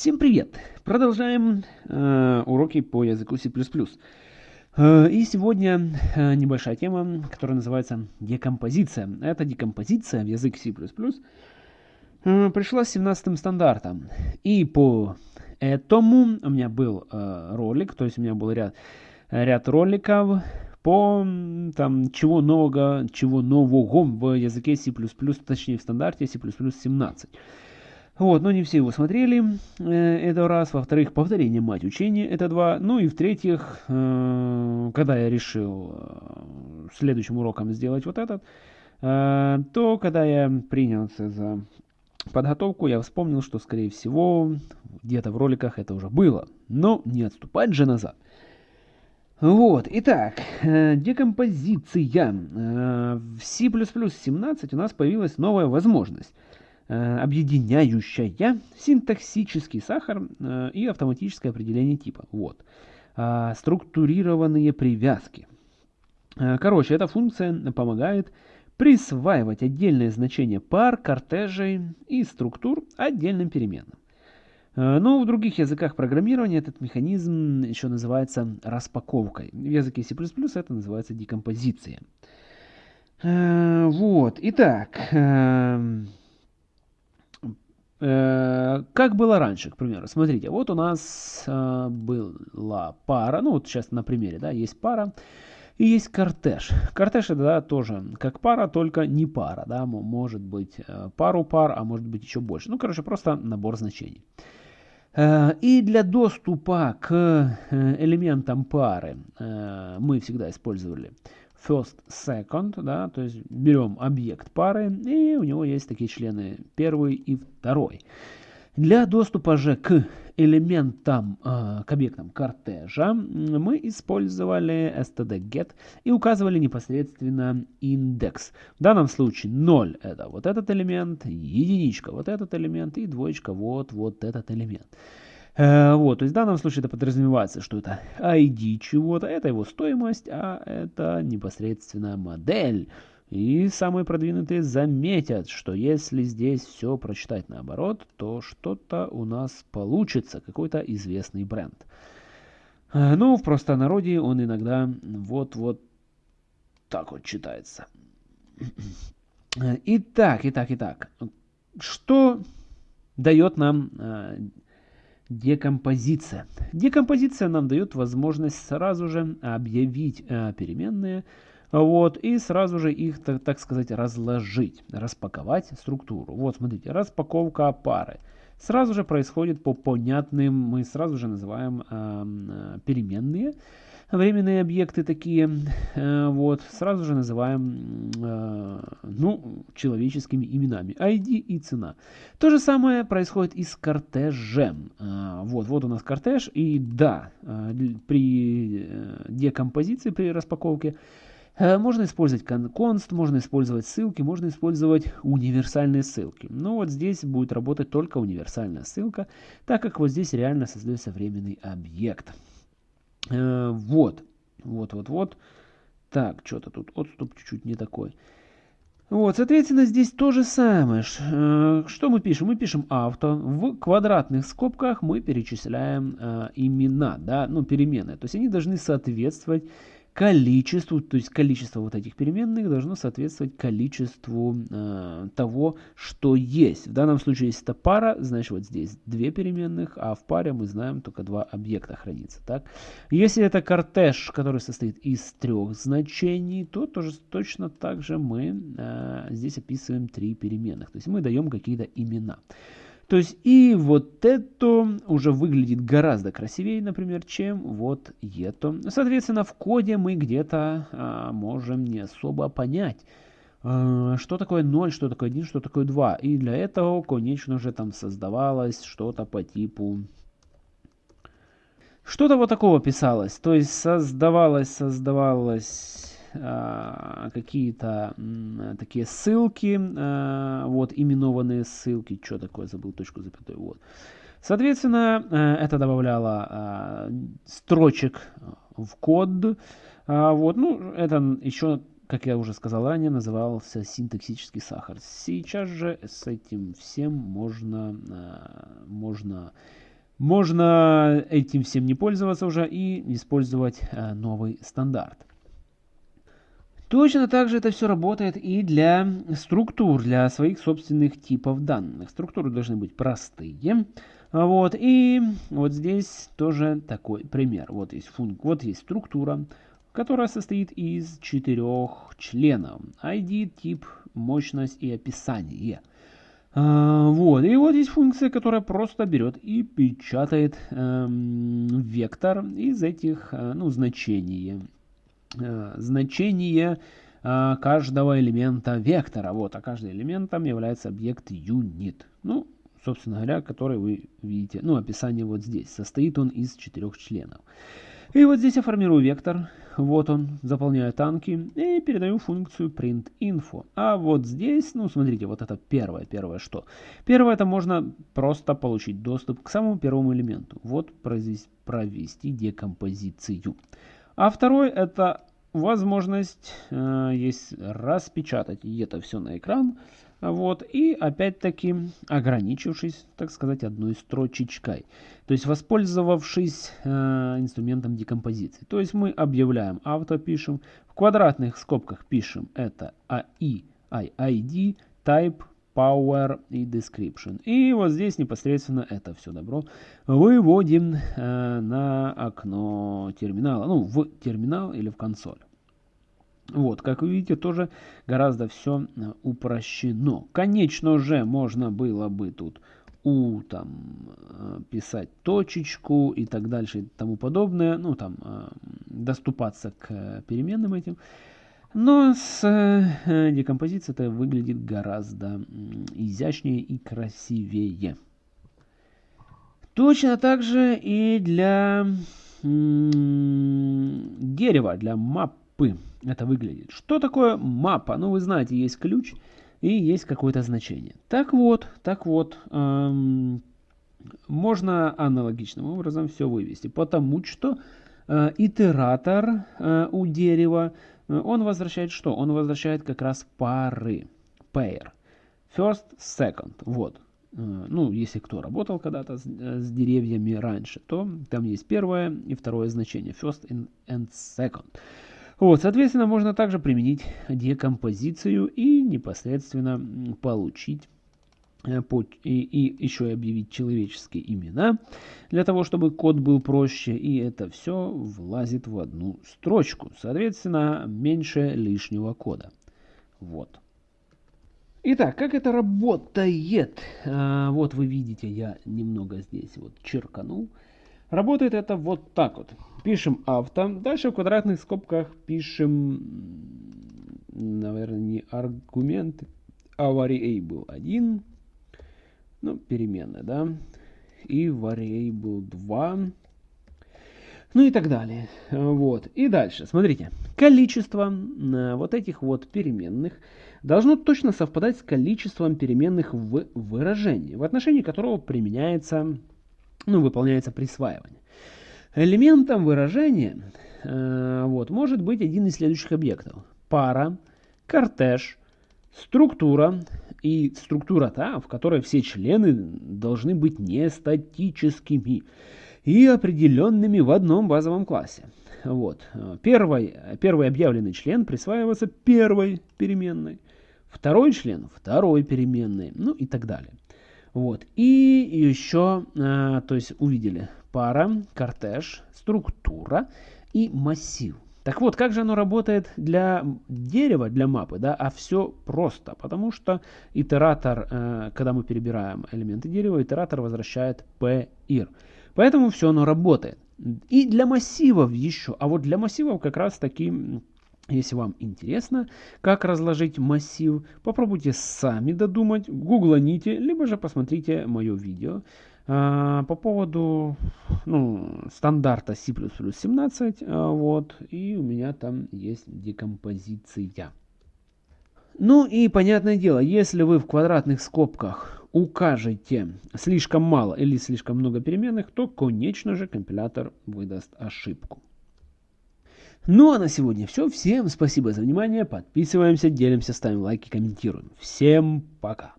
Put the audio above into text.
Всем привет! Продолжаем э, уроки по языку C++. Э, и сегодня э, небольшая тема, которая называется декомпозиция. Эта декомпозиция в язык C++ э, пришла с 17 стандартом. И по этому у меня был э, ролик, то есть у меня был ряд, ряд роликов по там, чего нового, чего нового в языке C++, точнее в стандарте C++ 17. Вот, но не все его смотрели, э, это раз. Во-вторых, повторение мать учения, это два. Ну и в-третьих, э, когда я решил э, следующим уроком сделать вот этот, то когда я принялся за подготовку, я вспомнил, что, скорее всего, где-то в роликах это уже было. Но не отступать же назад. Вот, итак, декомпозиция. В C++ 17 у нас появилась новая возможность – объединяющая синтаксический сахар э, и автоматическое определение типа. Вот. А, структурированные привязки. Э, короче, эта функция помогает присваивать отдельные значения пар, кортежей и структур отдельным переменным. Но в других языках программирования этот механизм еще называется распаковкой. В языке C++ это называется декомпозиция. Вот, итак, эм, Э, как было раньше, к примеру. Смотрите, вот у нас э, была пара, ну вот сейчас на примере, да, есть пара и есть кортеж. Кортеж это да, тоже как пара, только не пара, да, может быть э, пару пар, а может быть еще больше. Ну, короче, просто набор значений. И для доступа к элементам пары мы всегда использовали first, second, да, то есть берем объект пары, и у него есть такие члены первый и второй. Для доступа же к элементам, э, к объектам кортежа мы использовали std_get и указывали непосредственно индекс. В данном случае 0 это вот этот элемент, единичка вот этот элемент и двоечка вот, вот этот элемент. Э, вот, то есть в данном случае это подразумевается, что это ID чего-то, это его стоимость, а это непосредственно модель. И самые продвинутые заметят, что если здесь все прочитать наоборот, то что-то у нас получится, какой-то известный бренд. Э, ну, в простонародье он иногда вот-вот так вот читается. Итак, итак, итак. Что дает нам э, Декомпозиция. Декомпозиция нам дает возможность сразу же объявить э, переменные, вот, и сразу же их, так, так сказать, разложить, распаковать структуру. Вот, смотрите, распаковка пары. Сразу же происходит по понятным, мы сразу же называем э, переменные, временные объекты такие, э, вот, сразу же называем, э, ну, человеческими именами, ID и цена. То же самое происходит и с кортежем. Э, вот, вот у нас кортеж, и да, при декомпозиции, при распаковке, можно использовать const, можно использовать ссылки, можно использовать универсальные ссылки. Но вот здесь будет работать только универсальная ссылка, так как вот здесь реально создается временный объект. Э, вот, вот, вот, вот. Так, что-то тут отступ чуть-чуть не такой. Вот, соответственно, здесь то же самое. Э, что мы пишем? Мы пишем авто. В квадратных скобках мы перечисляем э, имена, да, ну, переменные. То есть они должны соответствовать количеству, то есть количество вот этих переменных должно соответствовать количеству э, того, что есть. В данном случае, если это пара, значит вот здесь две переменных, а в паре мы знаем только два объекта хранится. Так? Если это кортеж, который состоит из трех значений, то тоже точно так же мы э, здесь описываем три переменных. То есть мы даем какие-то имена. То есть и вот это уже выглядит гораздо красивее, например, чем вот это. Соответственно, в коде мы где-то а, можем не особо понять, а, что такое 0, что такое 1, что такое 2. И для этого, конечно же, там создавалось что-то по типу... Что-то вот такого писалось. То есть создавалось, создавалось какие-то такие ссылки, а, вот именованные ссылки, что такое, забыл точку запятой, вот. Соответственно, э, это добавляло строчек в код, вот, ну, это еще, как я уже сказал ранее, назывался синтаксический сахар. Сейчас же с этим всем можно, можно можно этим всем не пользоваться уже и использовать э, новый стандарт. Точно так же это все работает и для структур, для своих собственных типов данных. Структуры должны быть простые. Вот, и вот здесь тоже такой пример. Вот есть, функ, вот есть структура, которая состоит из четырех членов. ID, тип, мощность и описание. А, вот, и вот есть функция, которая просто берет и печатает эм, вектор из этих, э, ну, значений. Э, значение э, каждого элемента вектора. Вот, а каждым элементом является объект unit. Ну, собственно говоря, который вы видите, ну, описание вот здесь. Состоит он из четырех членов. И вот здесь я формирую вектор, вот он, заполняю танки и передаю функцию printInfo. А вот здесь, ну смотрите, вот это первое, первое что? Первое это можно просто получить доступ к самому первому элементу. Вот провести, провести декомпозицию. А второй это возможность э, есть распечатать это все на экран. Вот, и опять-таки ограничившись, так сказать, одной строчечкой. То есть воспользовавшись э, инструментом декомпозиции. То есть мы объявляем авто, пишем, в квадратных скобках пишем это AI, ID, type, power и description. И вот здесь непосредственно это все добро выводим э, на окно терминала, ну в терминал или в консоль. Вот, как вы видите, тоже гораздо все э, упрощено. Конечно же, можно было бы тут у там э, писать точечку и так дальше и тому подобное, ну там э, доступаться к переменным этим. Но с декомпозицией это выглядит гораздо изящнее и красивее. Точно так же и для дерева, для мапы это выглядит. Что такое мапа? Ну, вы знаете, есть ключ и есть какое-то значение. Так вот, так вот, эм, можно аналогичным образом все вывести, потому что э, итератор э, у дерева, э, он возвращает что? Он возвращает как раз пары, pair. First, second, вот. Э, ну, если кто работал когда-то с, э, с деревьями раньше, то там есть первое и второе значение, first and second. Вот, соответственно, можно также применить декомпозицию и непосредственно получить э, и, и еще и объявить человеческие имена, для того, чтобы код был проще, и это все влазит в одну строчку. Соответственно, меньше лишнего кода. Вот. Итак, как это работает? А, вот вы видите, я немного здесь вот черканул. Работает это вот так вот. Пишем авто. Дальше в квадратных скобках пишем, наверное, не аргумент, а variable 1. Ну, переменная, да. И variable 2. Ну и так далее. Вот. И дальше, смотрите. Количество э, вот этих вот переменных должно точно совпадать с количеством переменных в выражении, в отношении которого применяется ну, выполняется присваивание. Элементом выражения э, вот, может быть один из следующих объектов. Пара, кортеж, структура и структура та, в которой все члены должны быть не статическими и определенными в одном базовом классе. Вот. Первый, первый объявленный член присваивается первой переменной, второй член второй переменной, ну и так далее. Вот. И еще, э, то есть увидели пара, кортеж, структура и массив. Так вот, как же оно работает для дерева, для мапы, да, а все просто, потому что итератор, э, когда мы перебираем элементы дерева, итератор возвращает PIR. Поэтому все оно работает. И для массивов еще, а вот для массивов как раз таки если вам интересно, как разложить массив, попробуйте сами додумать, гугланите, либо же посмотрите мое видео по поводу ну, стандарта C++ 17, а, вот, и у меня там есть декомпозиция. Ну и понятное дело, если вы в квадратных скобках укажете слишком мало или слишком много переменных, то, конечно же, компилятор выдаст ошибку. Ну а на сегодня все. Всем спасибо за внимание. Подписываемся, делимся, ставим лайки, комментируем. Всем пока.